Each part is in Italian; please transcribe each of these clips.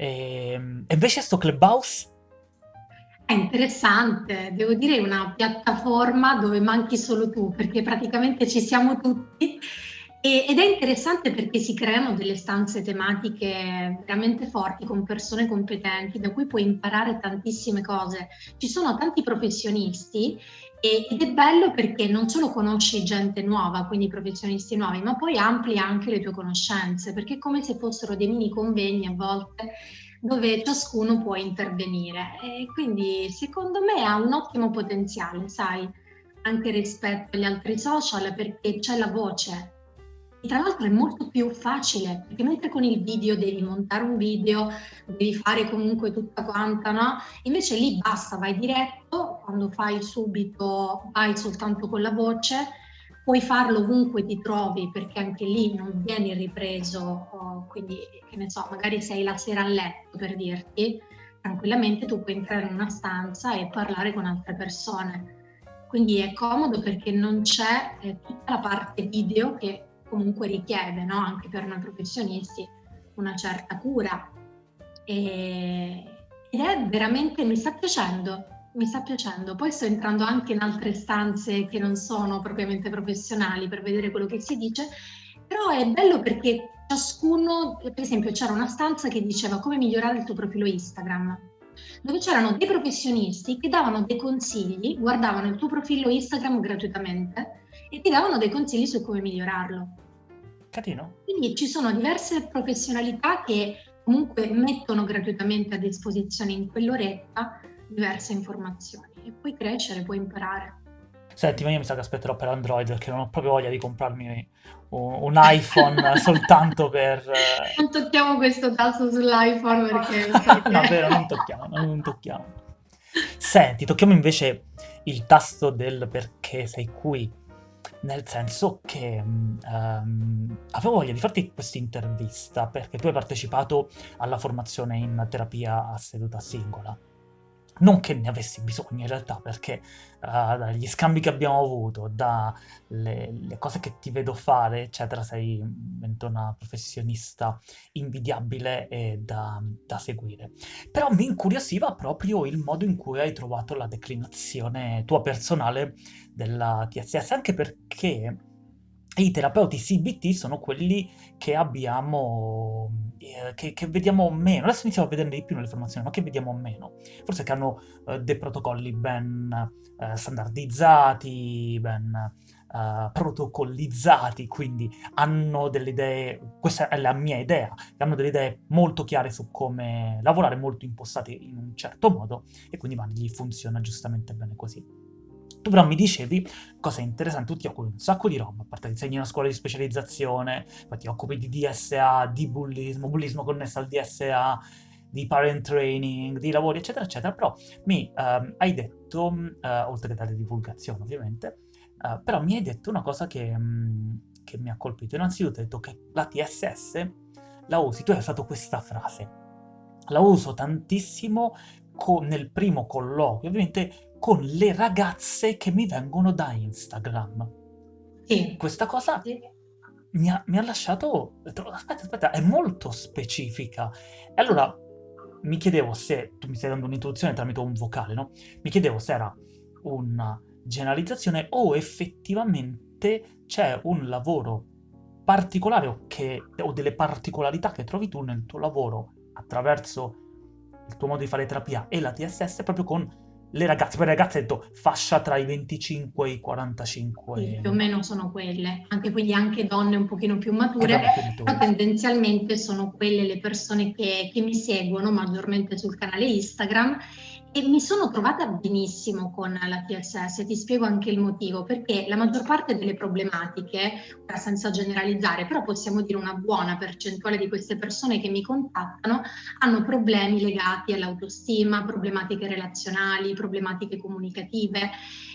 Ehm, e invece sto Clubhouse? È interessante, devo dire una piattaforma dove manchi solo tu, perché praticamente ci siamo tutti e, ed è interessante perché si creano delle stanze tematiche veramente forti con persone competenti da cui puoi imparare tantissime cose. Ci sono tanti professionisti ed è bello perché non solo conosci gente nuova, quindi professionisti nuovi, ma poi ampli anche le tue conoscenze, perché è come se fossero dei mini convegni a volte dove ciascuno può intervenire e quindi secondo me ha un ottimo potenziale, sai, anche rispetto agli altri social perché c'è la voce. E tra l'altro è molto più facile, perché mentre con il video devi montare un video, devi fare comunque tutta quanta, no? Invece lì basta, vai diretto, quando fai subito vai soltanto con la voce puoi farlo ovunque ti trovi perché anche lì non vieni ripreso, oh, quindi che ne so, magari sei la sera a letto per dirti, tranquillamente tu puoi entrare in una stanza e parlare con altre persone. Quindi è comodo perché non c'è eh, tutta la parte video che comunque richiede, no? anche per noi professionisti, una certa cura. E, ed è veramente, mi sta piacendo, mi sta piacendo. Poi sto entrando anche in altre stanze che non sono propriamente professionali per vedere quello che si dice, però è bello perché ciascuno, per esempio c'era una stanza che diceva come migliorare il tuo profilo Instagram, dove c'erano dei professionisti che davano dei consigli, guardavano il tuo profilo Instagram gratuitamente e ti davano dei consigli su come migliorarlo. Carino. Quindi ci sono diverse professionalità che comunque mettono gratuitamente a disposizione in quell'oretta diverse informazioni e puoi crescere, puoi imparare. Senti, ma io mi sa che aspetterò per Android perché non ho proprio voglia di comprarmi un, un iPhone soltanto per... Eh, non tocchiamo questo tasto sull'iPhone perché... no, vero, non tocchiamo, non tocchiamo. Senti, tocchiamo invece il tasto del perché sei qui, nel senso che um, avevo voglia di farti questa intervista perché tu hai partecipato alla formazione in terapia a seduta singola non che ne avessi bisogno in realtà, perché uh, dagli scambi che abbiamo avuto, dalle cose che ti vedo fare, eccetera, sei una professionista invidiabile e da, da, seguire. Però mi incuriosiva proprio il modo in cui hai trovato la declinazione tua personale della TSS, anche perché i terapeuti CBT sono quelli che abbiamo, eh, che, che, vediamo meno, adesso iniziamo a vederne di più nelle formazioni, ma che vediamo meno. Forse che hanno eh, dei protocolli ben eh, standardizzati, ben eh, protocollizzati, quindi hanno delle idee, questa è la mia idea, hanno delle idee molto chiare su come lavorare, molto impostate in un certo modo, e quindi ma, gli funziona giustamente bene così. Tu però mi dicevi, cosa interessante, tu ti occupi un sacco di roba, a parte insegni in una scuola di specializzazione, poi ti occupi di DSA, di bullismo, bullismo connesso al DSA, di parent training, di lavori, eccetera, eccetera, però mi um, hai detto, uh, oltre che dare divulgazione ovviamente, uh, però mi hai detto una cosa che, um, che mi ha colpito. Innanzitutto hai detto che la TSS la usi, tu hai usato questa frase, la uso tantissimo nel primo colloquio, ovviamente con le ragazze che mi vengono da Instagram. Sì. Questa cosa sì. mi, ha, mi, ha, lasciato... Aspetta, aspetta, è molto specifica. E allora mi chiedevo se... Tu mi stai dando un'introduzione tramite un vocale, no? Mi chiedevo se era una generalizzazione o effettivamente c'è un lavoro particolare o, che, o delle particolarità che trovi tu nel tuo lavoro attraverso il tuo modo di fare terapia e la TSS proprio con le ragazze, poi le ragazze detto fascia tra i 25 e i 45. Sì, più o meno sono quelle, anche quindi anche donne un pochino più mature, però tendenzialmente sono quelle le persone che, che mi seguono maggiormente sul canale Instagram e mi sono trovata benissimo con la TSS, ti spiego anche il motivo, perché la maggior parte delle problematiche, senza generalizzare, però possiamo dire una buona percentuale di queste persone che mi contattano hanno problemi legati all'autostima, problematiche relazionali, problematiche comunicative.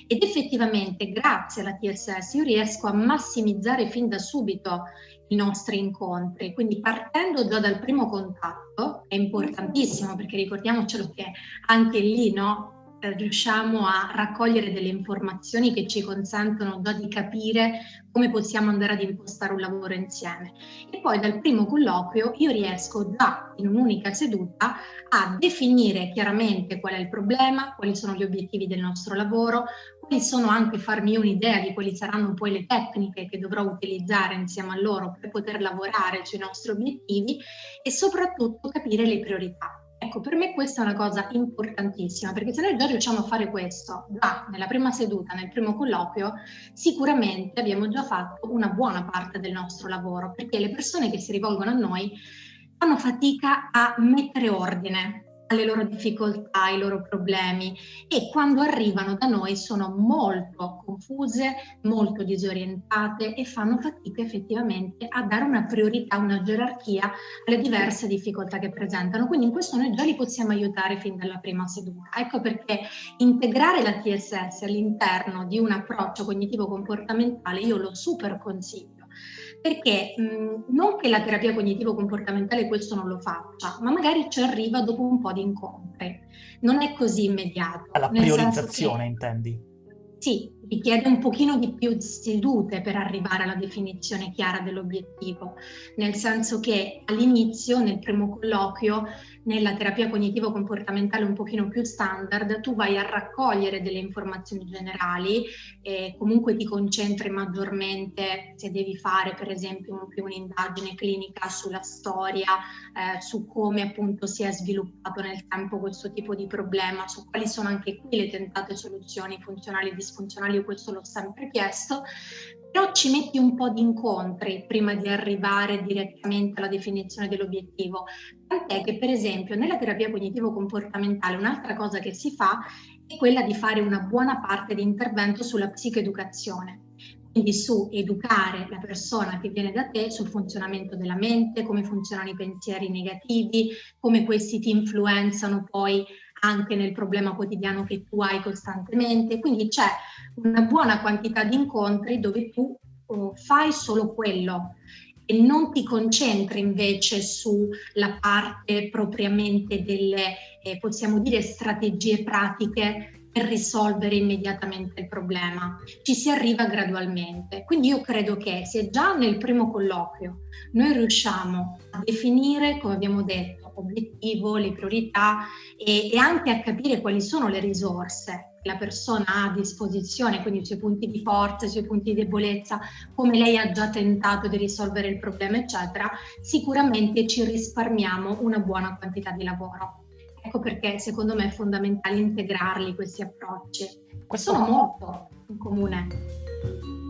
Ed effettivamente grazie alla TSS io riesco a massimizzare fin da subito i nostri incontri. Quindi partendo già dal primo contatto è importantissimo perché ricordiamocelo che anche lì no, riusciamo a raccogliere delle informazioni che ci consentono già di capire come possiamo andare ad impostare un lavoro insieme. E poi dal primo colloquio io riesco già in un'unica seduta a definire chiaramente qual è il problema, quali sono gli obiettivi del nostro lavoro, quali sono anche farmi un'idea di quali saranno poi le tecniche che dovrò utilizzare insieme a loro per poter lavorare sui nostri obiettivi e soprattutto capire le priorità. Ecco, per me questa è una cosa importantissima, perché se noi già riusciamo a fare questo già nella prima seduta, nel primo colloquio, sicuramente abbiamo già fatto una buona parte del nostro lavoro, perché le persone che si rivolgono a noi fanno fatica a mettere ordine le loro difficoltà, i loro problemi e quando arrivano da noi sono molto confuse, molto disorientate e fanno fatica effettivamente a dare una priorità, una gerarchia alle diverse difficoltà che presentano. Quindi in questo noi già li possiamo aiutare fin dalla prima seduta. Ecco perché integrare la TSS all'interno di un approccio cognitivo comportamentale io lo super consiglio perché mh, non che la terapia cognitivo-comportamentale questo non lo faccia, ma magari ci arriva dopo un po' di incontri. Non è così immediato. Alla priorizzazione, che, intendi? Sì, richiede un pochino di più sedute per arrivare alla definizione chiara dell'obiettivo, nel senso che all'inizio, nel primo colloquio, nella terapia cognitivo-comportamentale un pochino più standard, tu vai a raccogliere delle informazioni generali e comunque ti concentri maggiormente se devi fare per esempio un'indagine clinica sulla storia, eh, su come appunto si è sviluppato nel tempo questo tipo di problema, su quali sono anche qui le tentate soluzioni funzionali e disfunzionali, questo l'ho sempre chiesto, però ci metti un po' di incontri prima di arrivare direttamente alla definizione dell'obiettivo. Tant'è che per esempio nella terapia cognitivo-comportamentale un'altra cosa che si fa è quella di fare una buona parte di intervento sulla psicoeducazione quindi su educare la persona che viene da te sul funzionamento della mente, come funzionano i pensieri negativi, come questi ti influenzano poi anche nel problema quotidiano che tu hai costantemente. Quindi c'è una buona quantità di incontri dove tu oh, fai solo quello e non ti concentri invece sulla parte propriamente delle, eh, possiamo dire, strategie pratiche per risolvere immediatamente il problema. Ci si arriva gradualmente. Quindi io credo che se già nel primo colloquio noi riusciamo a definire, come abbiamo detto, obiettivo, le priorità e, e anche a capire quali sono le risorse che la persona ha a disposizione, quindi i suoi punti di forza, i suoi punti di debolezza, come lei ha già tentato di risolvere il problema, eccetera, sicuramente ci risparmiamo una buona quantità di lavoro. Ecco perché secondo me è fondamentale integrarli questi approcci. Questo... Sono molto in comune.